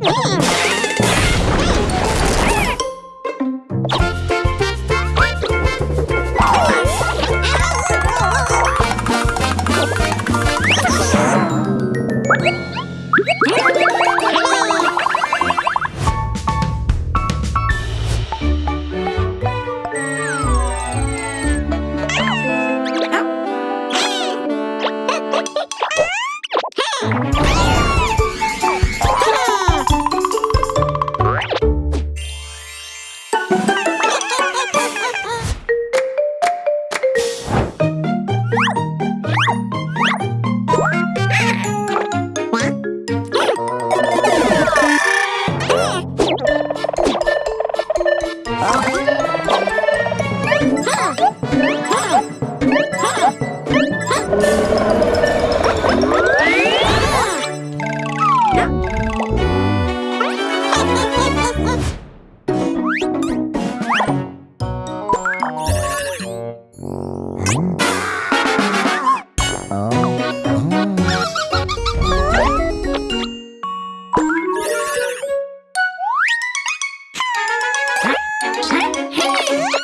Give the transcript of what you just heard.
Hmm. Yeah. Bye.